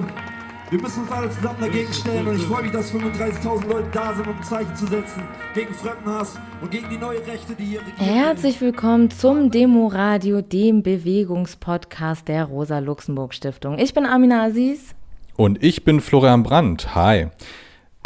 Kapitel. Wir müssen uns alle zusammen dagegen stellen und ich freue mich, dass 35.000 Leute da sind, um ein Zeichen zu setzen gegen Fremdenhass und gegen die neue Rechte, die hier regiert. Herzlich willkommen zum Demoradio, dem Bewegungspodcast der Rosa-Luxemburg-Stiftung. Ich bin Amina Aziz. Und ich bin Florian Brandt. Hi.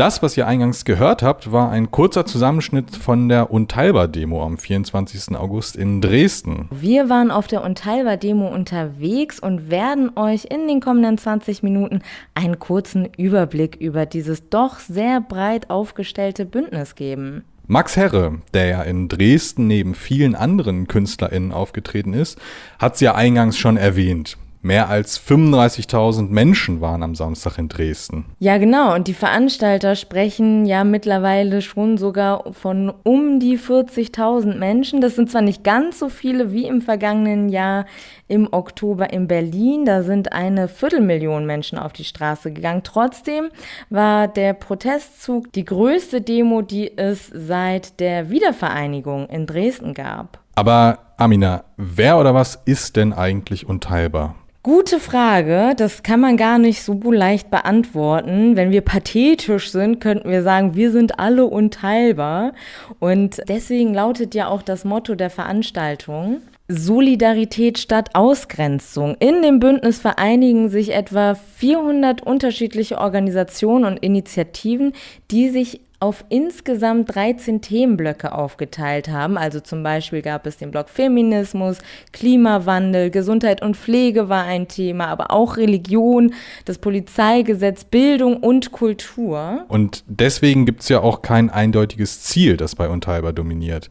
Das, was ihr eingangs gehört habt, war ein kurzer Zusammenschnitt von der Unteilbar-Demo am 24. August in Dresden. Wir waren auf der Unteilbar-Demo unterwegs und werden euch in den kommenden 20 Minuten einen kurzen Überblick über dieses doch sehr breit aufgestellte Bündnis geben. Max Herre, der ja in Dresden neben vielen anderen KünstlerInnen aufgetreten ist, hat es ja eingangs schon erwähnt. Mehr als 35.000 Menschen waren am Samstag in Dresden. Ja, genau. Und die Veranstalter sprechen ja mittlerweile schon sogar von um die 40.000 Menschen. Das sind zwar nicht ganz so viele wie im vergangenen Jahr im Oktober in Berlin. Da sind eine Viertelmillion Menschen auf die Straße gegangen. Trotzdem war der Protestzug die größte Demo, die es seit der Wiedervereinigung in Dresden gab. Aber Amina, wer oder was ist denn eigentlich unteilbar? Gute Frage. Das kann man gar nicht so leicht beantworten. Wenn wir pathetisch sind, könnten wir sagen, wir sind alle unteilbar. Und deswegen lautet ja auch das Motto der Veranstaltung. Solidarität statt Ausgrenzung. In dem Bündnis vereinigen sich etwa 400 unterschiedliche Organisationen und Initiativen, die sich auf insgesamt 13 Themenblöcke aufgeteilt haben. Also zum Beispiel gab es den Block Feminismus, Klimawandel, Gesundheit und Pflege war ein Thema, aber auch Religion, das Polizeigesetz, Bildung und Kultur. Und deswegen gibt es ja auch kein eindeutiges Ziel, das bei Unteilbar dominiert.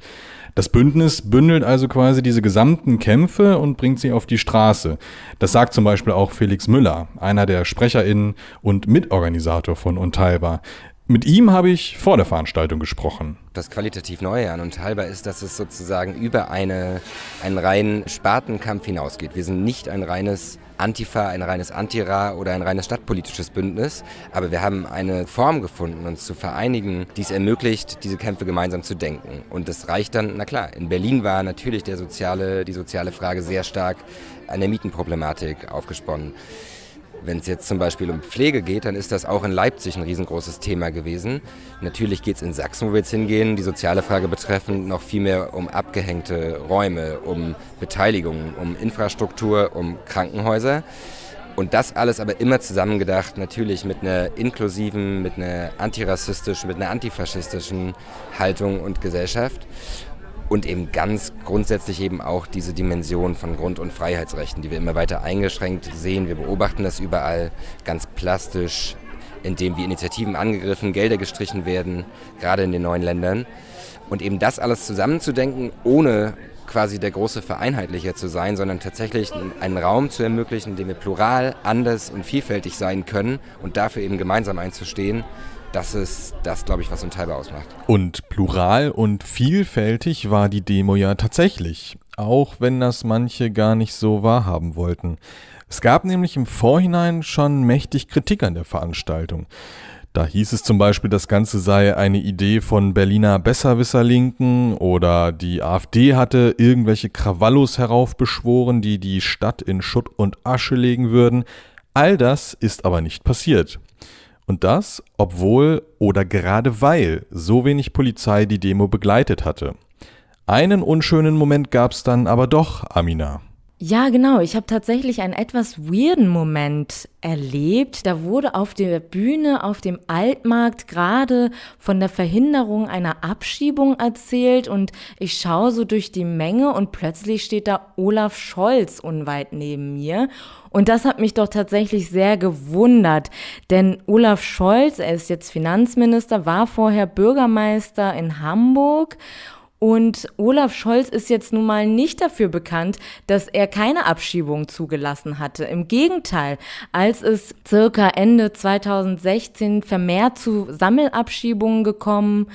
Das Bündnis bündelt also quasi diese gesamten Kämpfe und bringt sie auf die Straße. Das sagt zum Beispiel auch Felix Müller, einer der SprecherInnen und Mitorganisator von Unteilbar. Mit ihm habe ich vor der Veranstaltung gesprochen. Das qualitativ Neue an Unteilbar ist, dass es sozusagen über eine, einen reinen Spartenkampf hinausgeht. Wir sind nicht ein reines Antifa, ein reines Antira oder ein reines stadtpolitisches Bündnis, aber wir haben eine Form gefunden, uns zu vereinigen, die es ermöglicht, diese Kämpfe gemeinsam zu denken. Und das reicht dann, na klar, in Berlin war natürlich der soziale, die soziale Frage sehr stark an der Mietenproblematik aufgesponnen. Wenn es jetzt zum Beispiel um Pflege geht, dann ist das auch in Leipzig ein riesengroßes Thema gewesen. Natürlich geht es in Sachsen, wo wir jetzt hingehen, die soziale Frage betreffend, noch viel mehr um abgehängte Räume, um Beteiligung, um Infrastruktur, um Krankenhäuser. Und das alles aber immer zusammengedacht, natürlich mit einer inklusiven, mit einer antirassistischen, mit einer antifaschistischen Haltung und Gesellschaft und eben ganz grundsätzlich eben auch diese Dimension von Grund- und Freiheitsrechten, die wir immer weiter eingeschränkt sehen. Wir beobachten das überall ganz plastisch, indem wie Initiativen angegriffen, Gelder gestrichen werden, gerade in den neuen Ländern. Und eben das alles zusammenzudenken, ohne quasi der große Vereinheitlicher zu sein, sondern tatsächlich einen Raum zu ermöglichen, in dem wir plural, anders und vielfältig sein können und dafür eben gemeinsam einzustehen, das ist das, glaube ich, was Unteilbar ausmacht. Und plural und vielfältig war die Demo ja tatsächlich, auch wenn das manche gar nicht so wahrhaben wollten. Es gab nämlich im Vorhinein schon mächtig Kritik an der Veranstaltung. Da hieß es zum Beispiel, das Ganze sei eine Idee von Berliner Besserwisser-Linken oder die AfD hatte irgendwelche Krawallos heraufbeschworen, die die Stadt in Schutt und Asche legen würden. All das ist aber nicht passiert. Und das, obwohl oder gerade weil so wenig Polizei die Demo begleitet hatte. Einen unschönen Moment gab es dann aber doch, Amina. Ja, genau. Ich habe tatsächlich einen etwas weirden Moment erlebt. Da wurde auf der Bühne auf dem Altmarkt gerade von der Verhinderung einer Abschiebung erzählt und ich schaue so durch die Menge und plötzlich steht da Olaf Scholz unweit neben mir. Und das hat mich doch tatsächlich sehr gewundert, denn Olaf Scholz, er ist jetzt Finanzminister, war vorher Bürgermeister in Hamburg und Olaf Scholz ist jetzt nun mal nicht dafür bekannt, dass er keine Abschiebung zugelassen hatte. Im Gegenteil, als es circa Ende 2016 vermehrt zu Sammelabschiebungen gekommen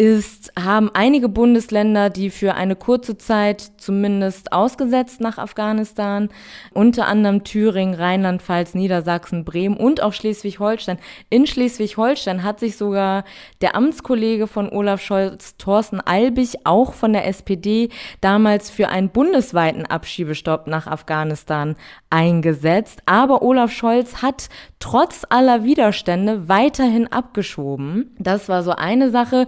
ist, haben einige Bundesländer, die für eine kurze Zeit zumindest ausgesetzt nach Afghanistan, unter anderem Thüringen, Rheinland-Pfalz, Niedersachsen, Bremen und auch Schleswig-Holstein. In Schleswig-Holstein hat sich sogar der Amtskollege von Olaf Scholz, Thorsten Albig, auch von der SPD, damals für einen bundesweiten Abschiebestopp nach Afghanistan eingesetzt. Aber Olaf Scholz hat trotz aller Widerstände weiterhin abgeschoben. Das war so eine Sache.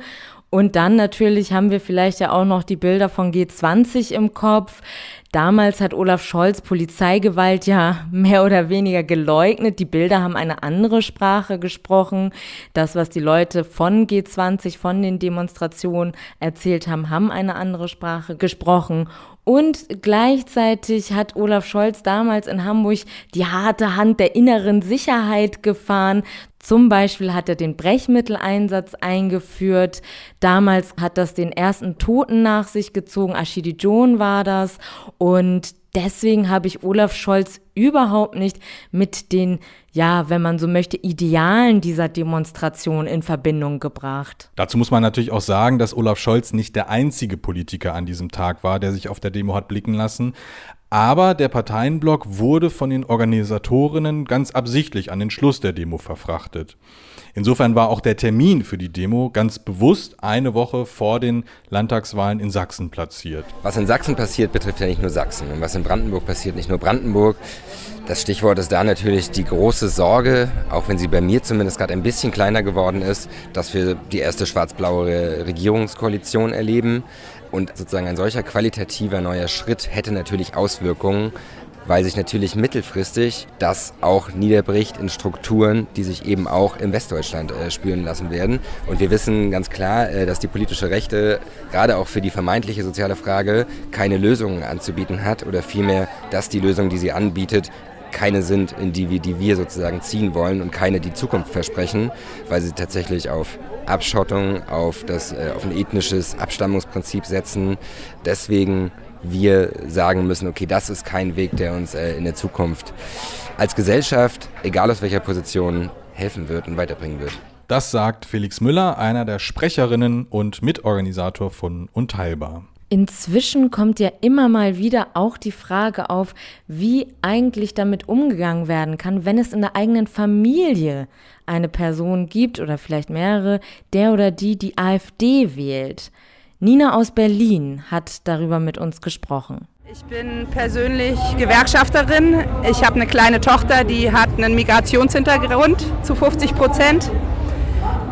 Und dann natürlich haben wir vielleicht ja auch noch die Bilder von G20 im Kopf. Damals hat Olaf Scholz Polizeigewalt ja mehr oder weniger geleugnet. Die Bilder haben eine andere Sprache gesprochen. Das, was die Leute von G20, von den Demonstrationen erzählt haben, haben eine andere Sprache gesprochen. Und gleichzeitig hat Olaf Scholz damals in Hamburg die harte Hand der inneren Sicherheit gefahren. Zum Beispiel hat er den Brechmitteleinsatz eingeführt. Damals hat das den ersten Toten nach sich gezogen. Ashidi John war das. Und deswegen habe ich Olaf Scholz überhaupt nicht mit den, ja, wenn man so möchte, Idealen dieser Demonstration in Verbindung gebracht. Dazu muss man natürlich auch sagen, dass Olaf Scholz nicht der einzige Politiker an diesem Tag war, der sich auf der Demo hat blicken lassen. Aber der Parteienblock wurde von den Organisatorinnen ganz absichtlich an den Schluss der Demo verfrachtet. Insofern war auch der Termin für die Demo ganz bewusst eine Woche vor den Landtagswahlen in Sachsen platziert. Was in Sachsen passiert, betrifft ja nicht nur Sachsen. Und was in Brandenburg passiert, nicht nur Brandenburg. Das Stichwort ist da natürlich die große Sorge, auch wenn sie bei mir zumindest gerade ein bisschen kleiner geworden ist, dass wir die erste schwarz-blaue Regierungskoalition erleben. Und sozusagen ein solcher qualitativer neuer Schritt hätte natürlich Auswirkungen weil sich natürlich mittelfristig das auch niederbricht in Strukturen, die sich eben auch in Westdeutschland äh, spüren lassen werden. Und wir wissen ganz klar, äh, dass die politische Rechte gerade auch für die vermeintliche soziale Frage keine Lösungen anzubieten hat oder vielmehr, dass die Lösungen, die sie anbietet, keine sind, in die wir, die wir sozusagen ziehen wollen und keine, die Zukunft versprechen, weil sie tatsächlich auf Abschottung, auf, das, äh, auf ein ethnisches Abstammungsprinzip setzen. Deswegen wir sagen müssen, okay, das ist kein Weg, der uns äh, in der Zukunft als Gesellschaft, egal aus welcher Position, helfen wird und weiterbringen wird. Das sagt Felix Müller, einer der Sprecherinnen und Mitorganisator von Unteilbar. Inzwischen kommt ja immer mal wieder auch die Frage auf, wie eigentlich damit umgegangen werden kann, wenn es in der eigenen Familie eine Person gibt oder vielleicht mehrere, der oder die die AfD wählt. Nina aus Berlin hat darüber mit uns gesprochen. Ich bin persönlich Gewerkschafterin. Ich habe eine kleine Tochter, die hat einen Migrationshintergrund zu 50 Prozent.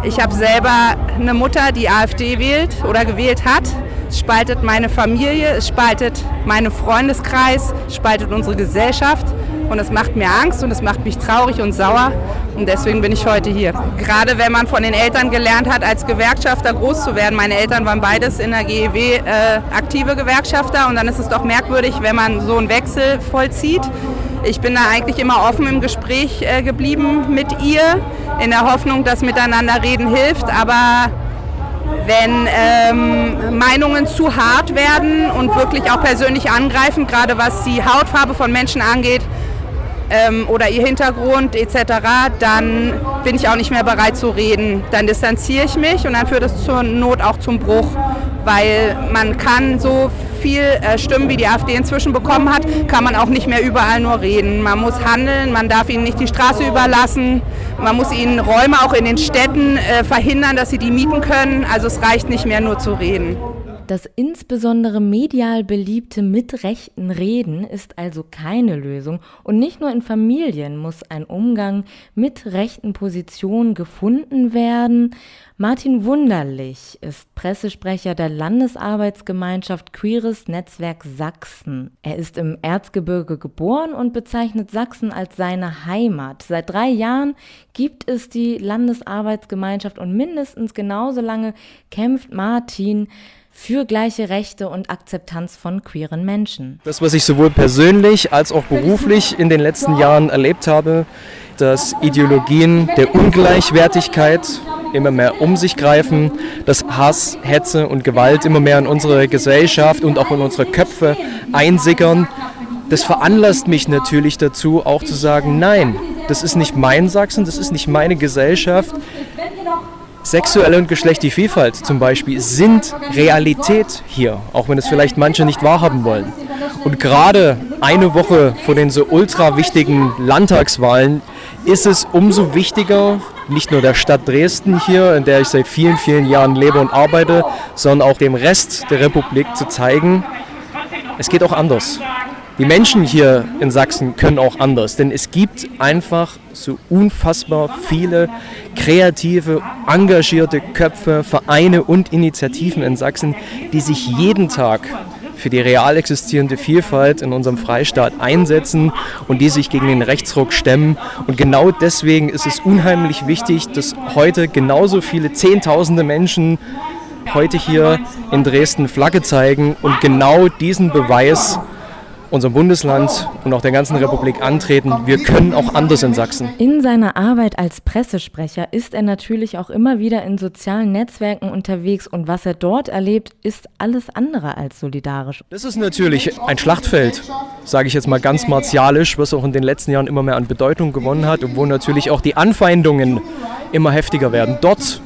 Ich habe selber eine Mutter, die AfD wählt oder gewählt hat. Es spaltet meine Familie, es spaltet meinen Freundeskreis, es spaltet unsere Gesellschaft. Und das macht mir Angst und es macht mich traurig und sauer. Und deswegen bin ich heute hier. Gerade wenn man von den Eltern gelernt hat, als Gewerkschafter groß zu werden. Meine Eltern waren beides in der GEW äh, aktive Gewerkschafter. Und dann ist es doch merkwürdig, wenn man so einen Wechsel vollzieht. Ich bin da eigentlich immer offen im Gespräch äh, geblieben mit ihr, in der Hoffnung, dass miteinander reden hilft. Aber wenn ähm, Meinungen zu hart werden und wirklich auch persönlich angreifen, gerade was die Hautfarbe von Menschen angeht, ähm, oder ihr Hintergrund etc., dann bin ich auch nicht mehr bereit zu reden. Dann distanziere ich mich und dann führt es zur Not auch zum Bruch, weil man kann so viel äh, Stimmen, wie die AfD inzwischen bekommen hat, kann man auch nicht mehr überall nur reden. Man muss handeln, man darf ihnen nicht die Straße überlassen, man muss ihnen Räume auch in den Städten äh, verhindern, dass sie die mieten können. Also es reicht nicht mehr nur zu reden. Das insbesondere medial beliebte mit rechten Reden ist also keine Lösung und nicht nur in Familien muss ein Umgang mit rechten Positionen gefunden werden. Martin Wunderlich ist Pressesprecher der Landesarbeitsgemeinschaft Queeres Netzwerk Sachsen. Er ist im Erzgebirge geboren und bezeichnet Sachsen als seine Heimat. Seit drei Jahren gibt es die Landesarbeitsgemeinschaft und mindestens genauso lange kämpft Martin für gleiche Rechte und Akzeptanz von queeren Menschen. Das, was ich sowohl persönlich als auch beruflich in den letzten Jahren erlebt habe, dass Ideologien der Ungleichwertigkeit immer mehr um sich greifen, dass Hass, Hetze und Gewalt immer mehr in unsere Gesellschaft und auch in unsere Köpfe einsickern. Das veranlasst mich natürlich dazu, auch zu sagen, nein, das ist nicht mein Sachsen, das ist nicht meine Gesellschaft Sexuelle und geschlechtliche Vielfalt zum Beispiel sind Realität hier, auch wenn es vielleicht manche nicht wahrhaben wollen. Und gerade eine Woche vor den so ultra wichtigen Landtagswahlen ist es umso wichtiger, nicht nur der Stadt Dresden hier, in der ich seit vielen, vielen Jahren lebe und arbeite, sondern auch dem Rest der Republik zu zeigen, es geht auch anders. Die Menschen hier in Sachsen können auch anders, denn es gibt einfach so unfassbar viele kreative, engagierte Köpfe, Vereine und Initiativen in Sachsen, die sich jeden Tag für die real existierende Vielfalt in unserem Freistaat einsetzen und die sich gegen den Rechtsruck stemmen. Und genau deswegen ist es unheimlich wichtig, dass heute genauso viele Zehntausende Menschen heute hier in Dresden Flagge zeigen und genau diesen Beweis unserem Bundesland und auch der ganzen Republik antreten. Wir können auch anders in Sachsen. In seiner Arbeit als Pressesprecher ist er natürlich auch immer wieder in sozialen Netzwerken unterwegs und was er dort erlebt, ist alles andere als solidarisch. Das ist natürlich ein Schlachtfeld, sage ich jetzt mal ganz martialisch, was auch in den letzten Jahren immer mehr an Bedeutung gewonnen hat und wo natürlich auch die Anfeindungen immer heftiger werden. Dort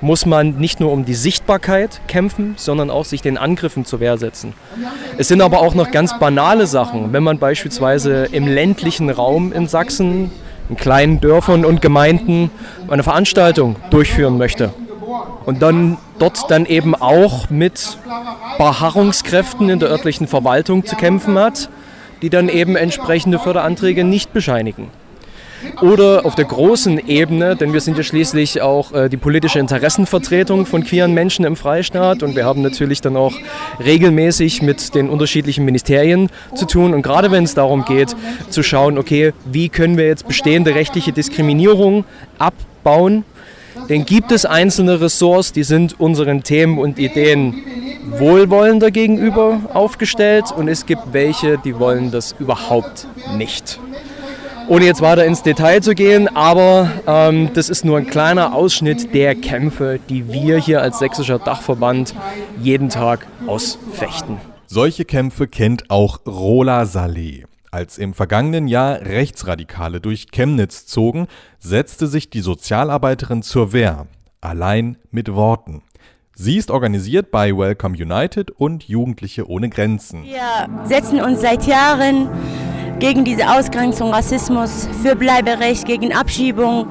muss man nicht nur um die Sichtbarkeit kämpfen, sondern auch sich den Angriffen zur Wehr setzen. Es sind aber auch noch ganz banale Sachen, wenn man beispielsweise im ländlichen Raum in Sachsen, in kleinen Dörfern und Gemeinden eine Veranstaltung durchführen möchte. Und dann dort dann eben auch mit Beharrungskräften in der örtlichen Verwaltung zu kämpfen hat, die dann eben entsprechende Förderanträge nicht bescheinigen oder auf der großen Ebene, denn wir sind ja schließlich auch äh, die politische Interessenvertretung von queeren Menschen im Freistaat. Und wir haben natürlich dann auch regelmäßig mit den unterschiedlichen Ministerien zu tun. Und gerade wenn es darum geht zu schauen, okay, wie können wir jetzt bestehende rechtliche Diskriminierung abbauen, denn gibt es einzelne Ressorts, die sind unseren Themen und Ideen wohlwollender gegenüber aufgestellt. Und es gibt welche, die wollen das überhaupt nicht ohne jetzt weiter ins Detail zu gehen, aber ähm, das ist nur ein kleiner Ausschnitt der Kämpfe, die wir hier als sächsischer Dachverband jeden Tag ausfechten. Solche Kämpfe kennt auch Rola Saleh. Als im vergangenen Jahr Rechtsradikale durch Chemnitz zogen, setzte sich die Sozialarbeiterin zur Wehr, allein mit Worten. Sie ist organisiert bei Welcome United und Jugendliche ohne Grenzen. Wir setzen uns seit Jahren gegen diese Ausgrenzung, Rassismus, für Bleiberecht, gegen Abschiebung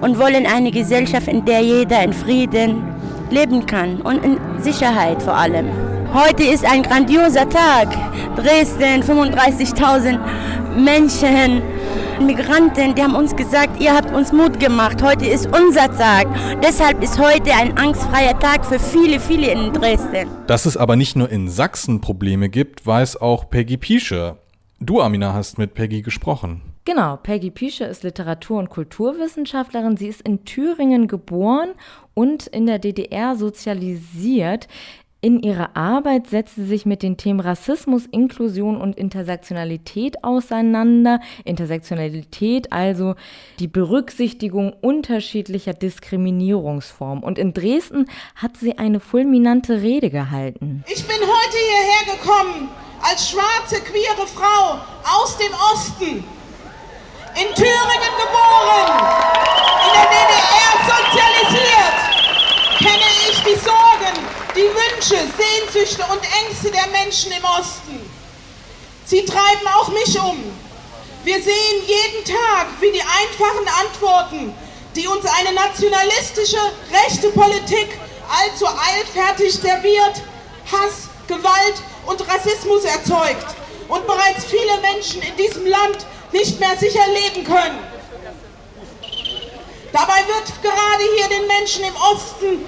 und wollen eine Gesellschaft, in der jeder in Frieden leben kann und in Sicherheit vor allem. Heute ist ein grandioser Tag. Dresden, 35.000 Menschen, Migranten, die haben uns gesagt, ihr habt uns Mut gemacht. Heute ist unser Tag. Deshalb ist heute ein angstfreier Tag für viele, viele in Dresden. Dass es aber nicht nur in Sachsen Probleme gibt, weiß auch Peggy Piesche. Du, Amina, hast mit Peggy gesprochen. Genau, Peggy Piesche ist Literatur- und Kulturwissenschaftlerin. Sie ist in Thüringen geboren und in der DDR sozialisiert. In ihrer Arbeit setzt sie sich mit den Themen Rassismus, Inklusion und Intersektionalität auseinander. Intersektionalität also die Berücksichtigung unterschiedlicher Diskriminierungsformen. Und in Dresden hat sie eine fulminante Rede gehalten. Ich bin heute hierher gekommen, als schwarze, queere Frau aus dem Osten, in Thüringen geboren, in der DDR sozialisiert, kenne ich die Sorgen, die Wünsche, Sehnsüchte und Ängste der Menschen im Osten. Sie treiben auch mich um. Wir sehen jeden Tag, wie die einfachen Antworten, die uns eine nationalistische, rechte Politik allzu eilfertig serviert, Hass, Gewalt und Rassismus erzeugt und bereits viele Menschen in diesem Land nicht mehr sicher leben können. Dabei wird gerade hier den Menschen im Osten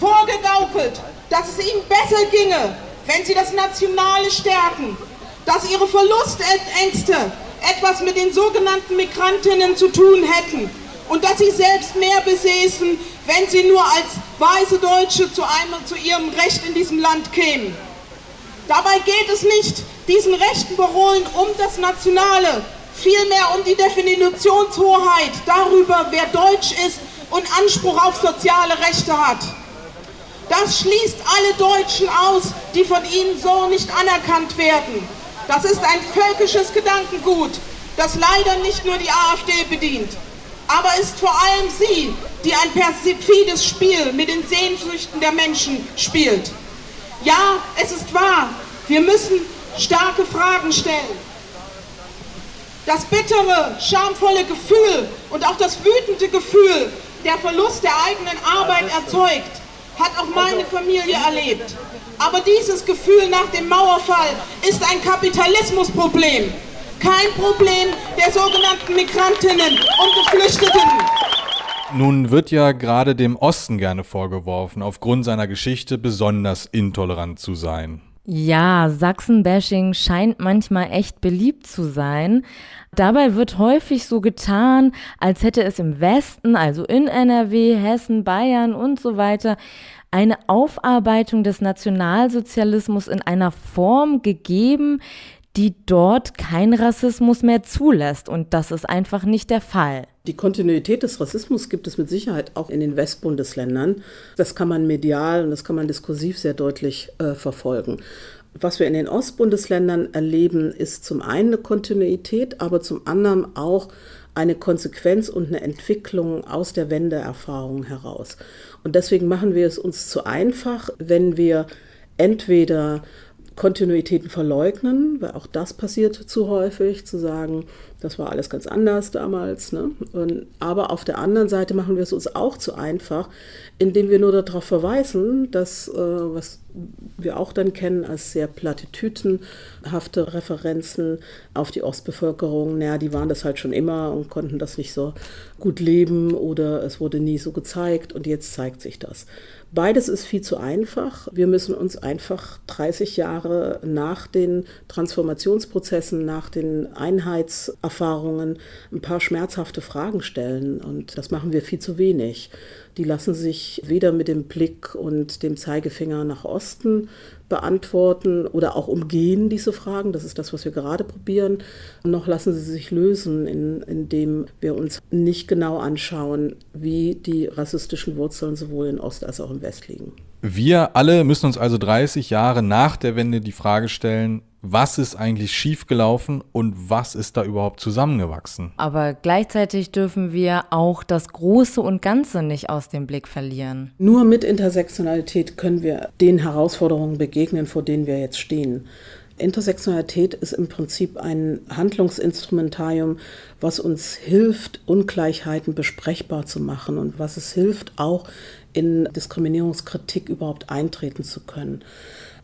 vorgegaukelt, dass es ihnen besser ginge, wenn sie das Nationale stärken, dass ihre Verlustängste etwas mit den sogenannten Migrantinnen zu tun hätten und dass sie selbst mehr besäßen, wenn sie nur als weiße Deutsche zu, einem, zu ihrem Recht in diesem Land kämen. Dabei geht es nicht diesen rechten Parolen um das Nationale, vielmehr um die Definitionshoheit darüber, wer deutsch ist und Anspruch auf soziale Rechte hat. Das schließt alle Deutschen aus, die von ihnen so nicht anerkannt werden. Das ist ein völkisches Gedankengut, das leider nicht nur die AfD bedient, aber ist vor allem sie, die ein perfides Spiel mit den Sehnsüchten der Menschen spielt. Ja, es ist wahr, wir müssen starke Fragen stellen. Das bittere, schamvolle Gefühl und auch das wütende Gefühl, der Verlust der eigenen Arbeit erzeugt, hat auch meine Familie erlebt. Aber dieses Gefühl nach dem Mauerfall ist ein Kapitalismusproblem, kein Problem der sogenannten Migrantinnen und Geflüchteten. Nun wird ja gerade dem Osten gerne vorgeworfen, aufgrund seiner Geschichte besonders intolerant zu sein. Ja, Sachsen-Bashing scheint manchmal echt beliebt zu sein. Dabei wird häufig so getan, als hätte es im Westen, also in NRW, Hessen, Bayern und so weiter, eine Aufarbeitung des Nationalsozialismus in einer Form gegeben, die dort kein Rassismus mehr zulässt. Und das ist einfach nicht der Fall. Die Kontinuität des Rassismus gibt es mit Sicherheit auch in den Westbundesländern. Das kann man medial und das kann man diskursiv sehr deutlich äh, verfolgen. Was wir in den Ostbundesländern erleben, ist zum einen eine Kontinuität, aber zum anderen auch eine Konsequenz und eine Entwicklung aus der Wendeerfahrung heraus. Und deswegen machen wir es uns zu einfach, wenn wir entweder Kontinuitäten verleugnen, weil auch das passiert zu häufig, zu sagen, das war alles ganz anders damals. Ne? Und, aber auf der anderen Seite machen wir es uns auch zu einfach, indem wir nur darauf verweisen, dass, äh, was wir auch dann kennen als sehr platitütenhafte Referenzen auf die Ostbevölkerung, naja, die waren das halt schon immer und konnten das nicht so gut leben oder es wurde nie so gezeigt und jetzt zeigt sich das. Beides ist viel zu einfach. Wir müssen uns einfach 30 Jahre nach den Transformationsprozessen, nach den Einheitserfahrungen ein paar schmerzhafte Fragen stellen. Und das machen wir viel zu wenig. Die lassen sich weder mit dem Blick und dem Zeigefinger nach Osten beantworten oder auch umgehen diese Fragen. Das ist das, was wir gerade probieren. Noch lassen sie sich lösen, indem wir uns nicht genau anschauen, wie die rassistischen Wurzeln sowohl in Ost als auch im West liegen. Wir alle müssen uns also 30 Jahre nach der Wende die Frage stellen, was ist eigentlich schiefgelaufen und was ist da überhaupt zusammengewachsen. Aber gleichzeitig dürfen wir auch das Große und Ganze nicht aus dem Blick verlieren. Nur mit Intersektionalität können wir den Herausforderungen begegnen, vor denen wir jetzt stehen. Intersektionalität ist im Prinzip ein Handlungsinstrumentarium, was uns hilft, Ungleichheiten besprechbar zu machen und was es hilft, auch in Diskriminierungskritik überhaupt eintreten zu können.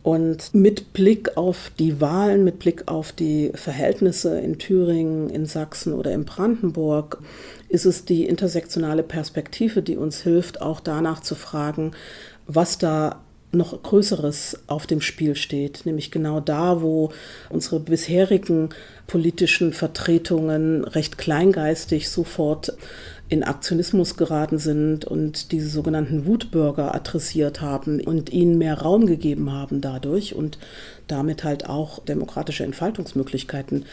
Und mit Blick auf die Wahlen, mit Blick auf die Verhältnisse in Thüringen, in Sachsen oder in Brandenburg, ist es die intersektionale Perspektive, die uns hilft, auch danach zu fragen, was da noch Größeres auf dem Spiel steht, nämlich genau da, wo unsere bisherigen politischen Vertretungen recht kleingeistig sofort in Aktionismus geraten sind und diese sogenannten Wutbürger adressiert haben und ihnen mehr Raum gegeben haben dadurch und damit halt auch demokratische Entfaltungsmöglichkeiten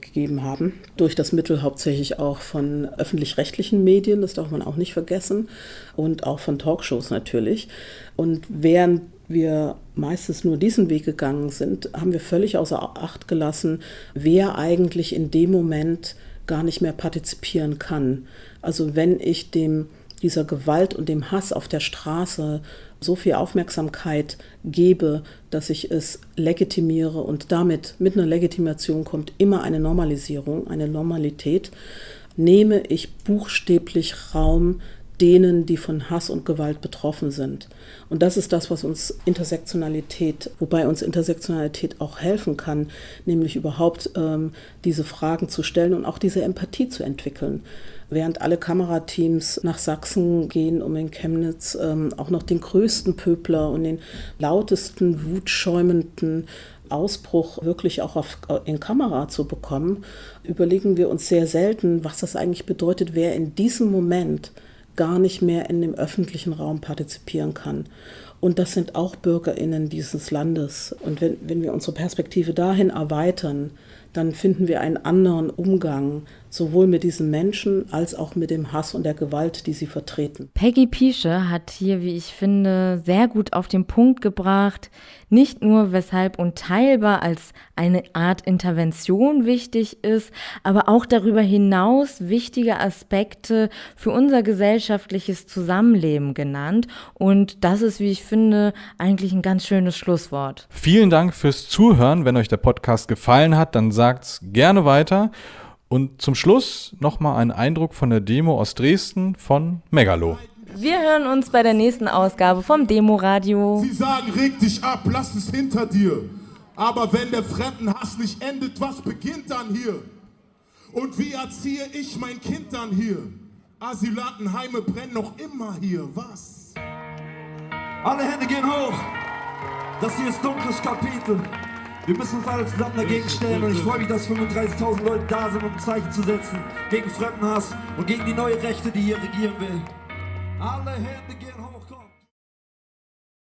gegeben haben. Durch das Mittel hauptsächlich auch von öffentlich-rechtlichen Medien, das darf man auch nicht vergessen, und auch von Talkshows natürlich. Und während wir meistens nur diesen Weg gegangen sind, haben wir völlig außer Acht gelassen, wer eigentlich in dem Moment gar nicht mehr partizipieren kann. Also wenn ich dem dieser Gewalt und dem Hass auf der Straße so viel Aufmerksamkeit gebe, dass ich es legitimiere und damit mit einer Legitimation kommt immer eine Normalisierung, eine Normalität, nehme ich buchstäblich Raum denen, die von Hass und Gewalt betroffen sind. Und das ist das, was uns Intersektionalität, wobei uns Intersektionalität auch helfen kann, nämlich überhaupt ähm, diese Fragen zu stellen und auch diese Empathie zu entwickeln. Während alle Kamerateams nach Sachsen gehen, um in Chemnitz ähm, auch noch den größten Pöbler und den lautesten, wutschäumenden Ausbruch wirklich auch auf, in Kamera zu bekommen, überlegen wir uns sehr selten, was das eigentlich bedeutet, wer in diesem Moment gar nicht mehr in dem öffentlichen Raum partizipieren kann. Und das sind auch Bürgerinnen dieses Landes. Und wenn, wenn wir unsere Perspektive dahin erweitern, dann finden wir einen anderen Umgang sowohl mit diesen Menschen als auch mit dem Hass und der Gewalt, die sie vertreten. Peggy Piesche hat hier, wie ich finde, sehr gut auf den Punkt gebracht, nicht nur weshalb Unteilbar als eine Art Intervention wichtig ist, aber auch darüber hinaus wichtige Aspekte für unser gesellschaftliches Zusammenleben genannt. Und das ist, wie ich finde, eigentlich ein ganz schönes Schlusswort. Vielen Dank fürs Zuhören. Wenn euch der Podcast gefallen hat, dann sagt's gerne weiter. Und zum Schluss nochmal ein Eindruck von der Demo aus Dresden von Megalo. Wir hören uns bei der nächsten Ausgabe vom Demoradio. Sie sagen, reg dich ab, lass es hinter dir. Aber wenn der Fremdenhass nicht endet, was beginnt dann hier? Und wie erziehe ich mein Kind dann hier? Asylantenheime brennen noch immer hier, was? Alle Hände gehen hoch. Das hier ist dunkles Kapitel. Wir müssen uns alle zusammen dagegen stellen und ich freue mich, dass 35.000 Leute da sind, um ein Zeichen zu setzen gegen Fremdenhass und gegen die neue Rechte, die hier regieren will. Alle Hände gehen